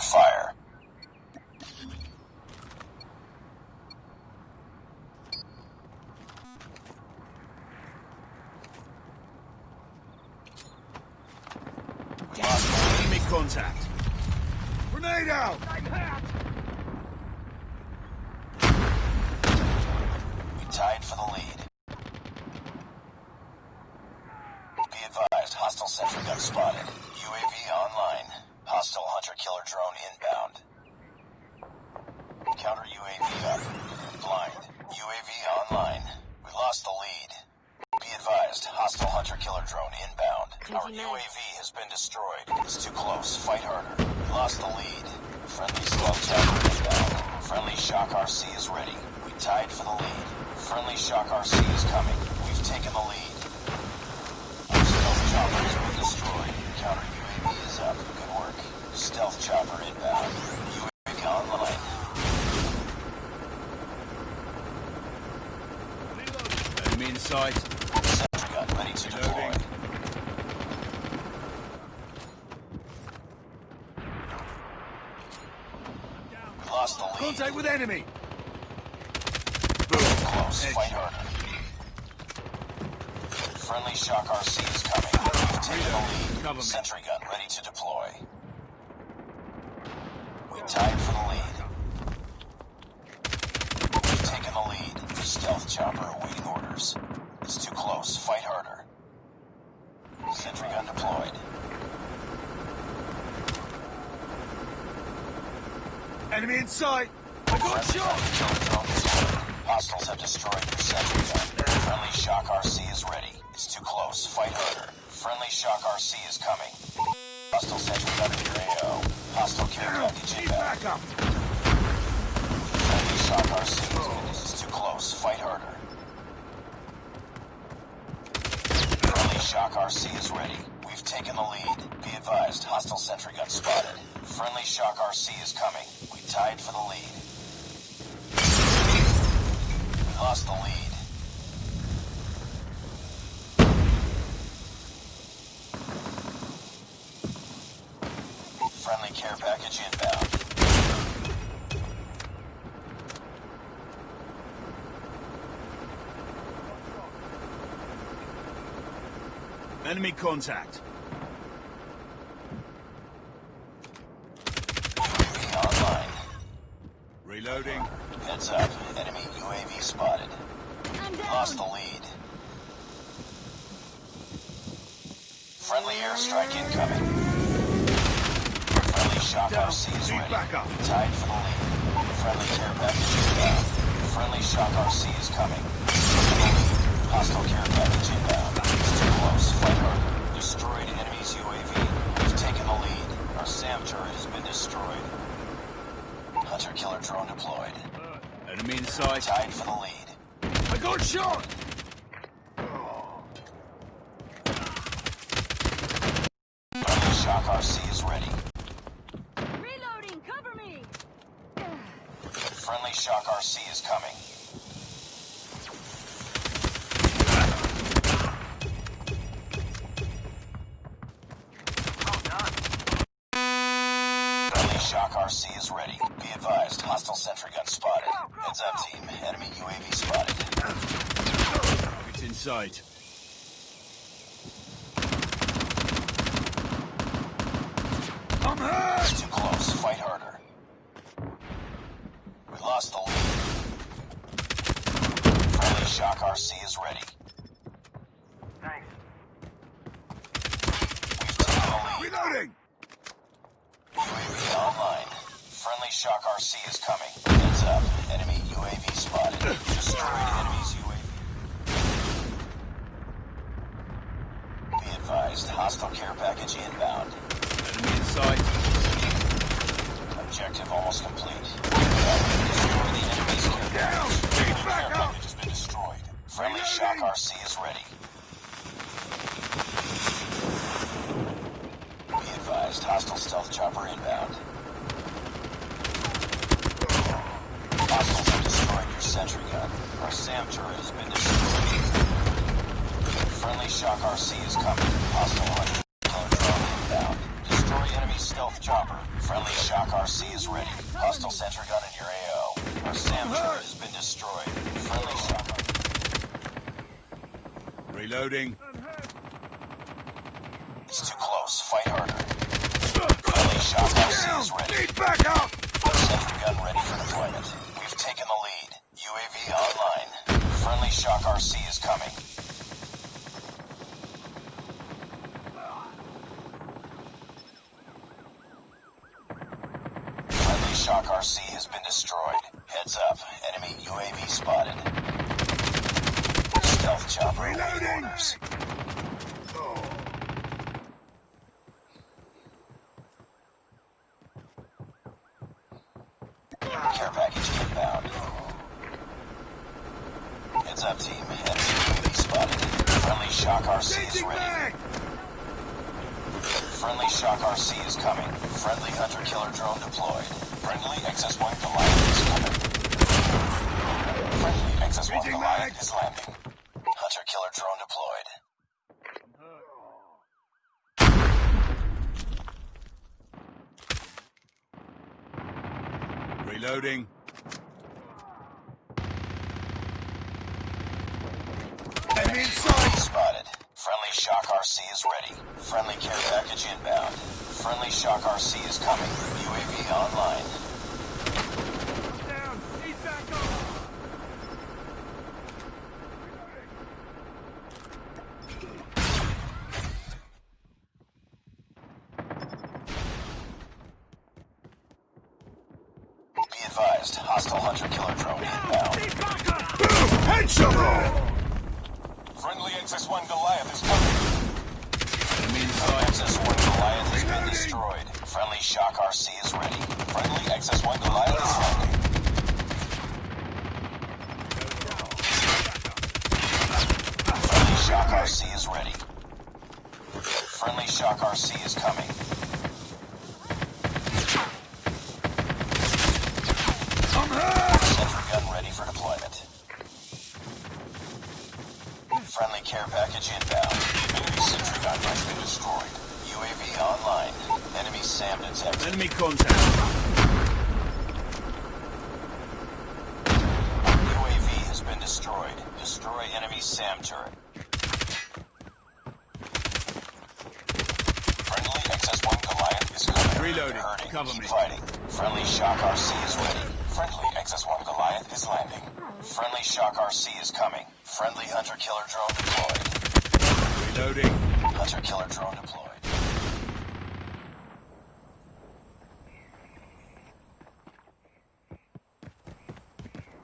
Fire. Lost enemy contact. Grenade out! We tied for the lead. Be advised, hostile sentry gun spotted. UAV online. Hostile hunter-killer drone inbound. Counter UAV up. Blind. UAV online. We lost the lead. Be advised, hostile hunter-killer drone inbound. Our Taking that. UAV has been destroyed. It's too close. Fight harder. We lost the lead. Friendly stealth chopper inbound. Friendly shock RC is ready. We tied for the lead. Friendly shock RC is coming. We've taken the lead. Our stealth chopper has been destroyed. Counter UAV is up. Good work. Stealth chopper inbound. UAV online. Enemy in sight. Sentry gun ready to deploy. Reloading. Lost the lead. Contact with enemy. Close. Edge. Fight harder. Friendly shock RC is coming. We've the Cover lead. Sentry gun ready to deploy. We tied for the lead. We've taken the lead. Stealth chopper awaiting orders. It's too close. Fight harder. Sentry gun deployed. Enemy in sight. I got shot. killer drone deployed. Hostiles have destroyed your sentry gun. Friendly shock RC is ready. It's too close. Fight harder. Friendly shock RC is coming. Hostile sentry gun in your AO. Hostile care package inbound. Friendly shock RC is is too close. Fight harder. Friendly shock RC is ready. We've taken the lead. Be advised, hostile sentry gun spotted. Friendly shock RC is coming. We tied for the lead. We lost the lead. Friendly care package inbound. Enemy contact. UAV online. Reloading. Heads up. Enemy UAV spotted. I'm Lost the lead. Friendly airstrike incoming. Friendly shock Down. RC is ready. backup. Tied for the lead. Friendly care package inbound. Friendly shock RC is coming. Hostile care package inbound. It's too close. Fight. Destroyed enemy's UAV. We've taken the lead. Our SAM turret has been destroyed. Hunter killer drone deployed. Enemy in sight. Tied for the lead. I got shot. Friendly shock RC is ready. Reloading. Cover me. Friendly shock RC is coming. Hostile sentry gun spotted. Heads up, team. Enemy UAV spotted. Target's in sight. I'm hurt. It's too close. Fight harder. We lost the lead. Friendly shock RC is ready. We've taken the lead. Reloading. UAV online. Friendly shock RC is coming. Heads up. Enemy UAV spotted. Destroyed enemy's UAV. Be advised, hostile care package inbound. Enemy in sight. Objective almost complete. It's too close. Fight harder. Friendly Shock RC is ready. Need backup! Sentry gun ready for deployment. We've taken the lead. UAV online. Friendly Shock RC is coming. Friendly Shock RC has been destroyed. Heads up. Enemy UAV spotted. Stealth chopper awaiting Reloading. orders. Care package inbound. Heads up, team. UAV spotted. Friendly Shock RC is ready. Friendly Shock RC is coming. Friendly Hunter Killer drone deployed. Friendly XS-1 Goliath is coming. Friendly XS-1 Goliath is landing. Hunter Killer drone deployed. Reloading. Enemy inside! Spotted. Friendly Shock RC is ready. Friendly care package inbound. Friendly Shock RC is coming. UAV online. Down! Need backup! Be advised. Hostile Hunter Killer drone inbound. Need backup! Boom! Headshot! Friendly XS-1 Goliath is coming. Enemy inside. XS-1 Goliath has been Reloading. destroyed. Friendly Shock RC is ready. Friendly XS-1 Goliath is landing. Friendly Shock RC is ready. Friendly Shock RC is coming. I'm hurt! Sentry gun ready for deployment. Friendly care package inbound. Enemy sentry gun has been destroyed. UAV online. Enemy SAM detected. Enemy contact. UAV has been destroyed. Destroy enemy SAM turret. Friendly XS-1 Goliath is coming. Reloading. They're hurting. Cover Keep me. fighting. Friendly Shock RC is ready. Friendly XS-1 is landing. Friendly Shock RC is coming. Friendly Hunter Killer drone deployed. Reloading. Hunter Killer drone deployed.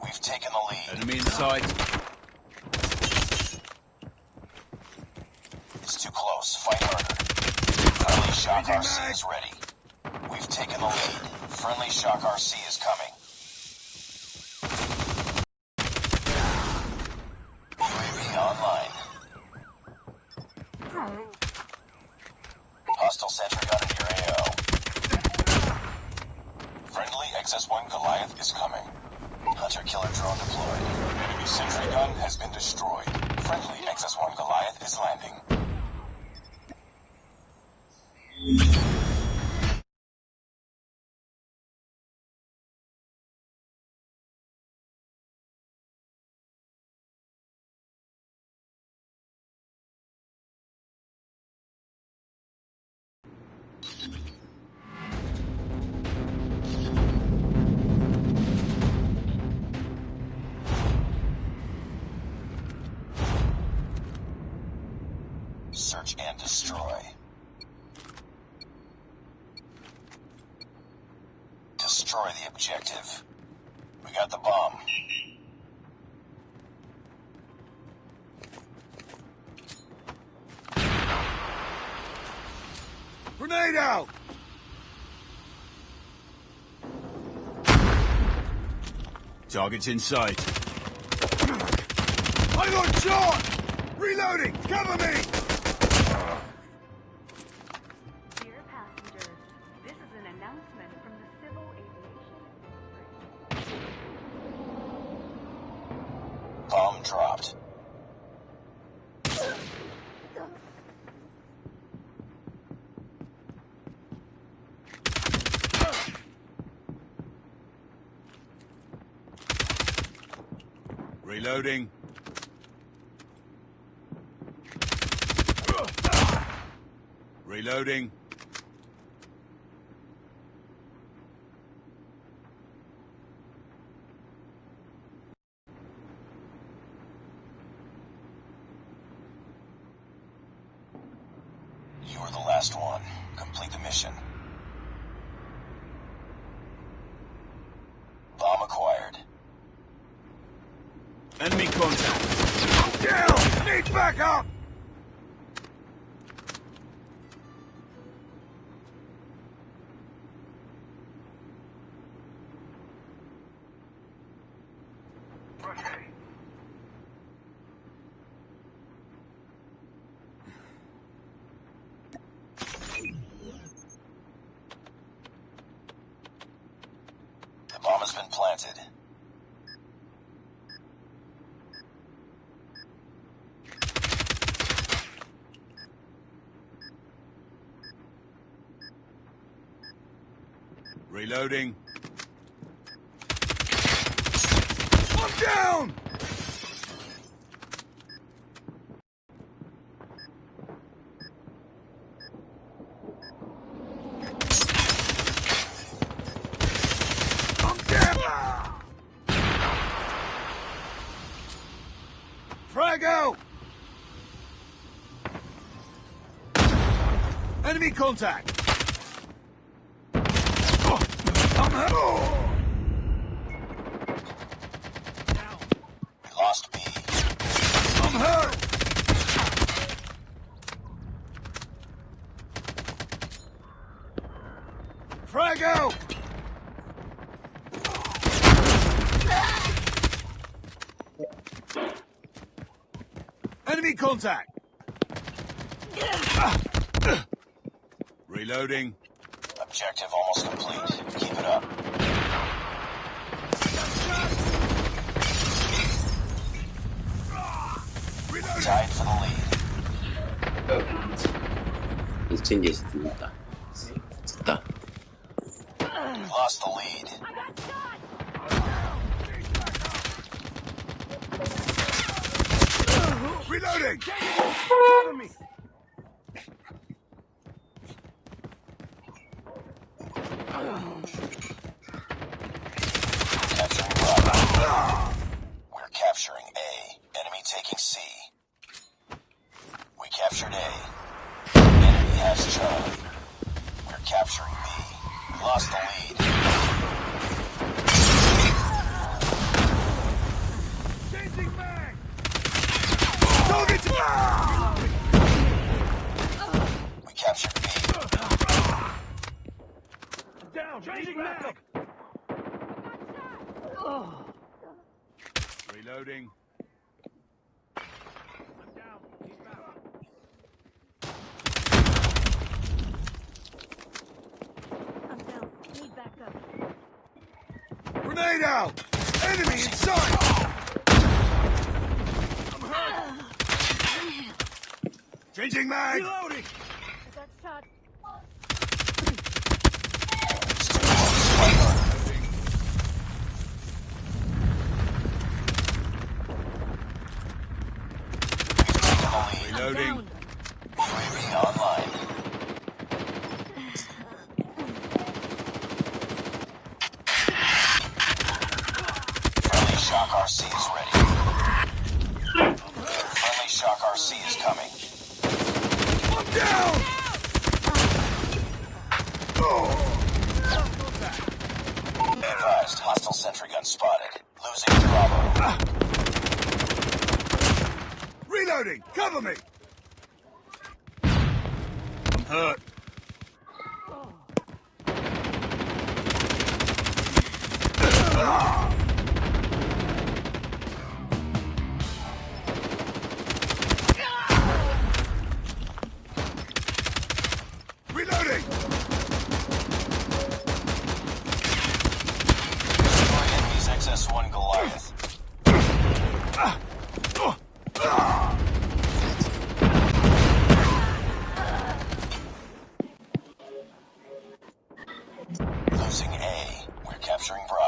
We've taken the lead. Enemy inside. It's too close. Fight harder. Friendly Shock Changing RC mag. is ready. We've taken the lead. Friendly Shock RC is coming. UAV online. Sentry your AO. Friendly XS-1 Goliath is coming. Hunter killer drone deployed. Enemy sentry gun has been destroyed. Friendly XS-1 Goliath is landing. Search and destroy. Destroy the objective. We got the bomb. Grenade out! Target's in sight. I got shot! Reloading! Cover me! dropped. Reloading. Reloading. You are the last one. Complete the mission. Bomb acquired. Enemy contact. Down! Need backup! The bomb has been planted. Reloading. I'm down! I'm down! Frago! Enemy contact! Enemy contact! Reloading. Objective almost complete. Keep tied for the lead. He's changes that Zita. Lost the lead. Reloading! Follow me! The lead. Reloading. Down. UAV online. Friendly Shock RC is ready. Friendly Shock RC is coming. I'm down! Be advised, hostile sentry gun spotted. Losing Bravo. Reloading! Cover me! I'm hurt. Reloading! Losing A. We're capturing Bravo.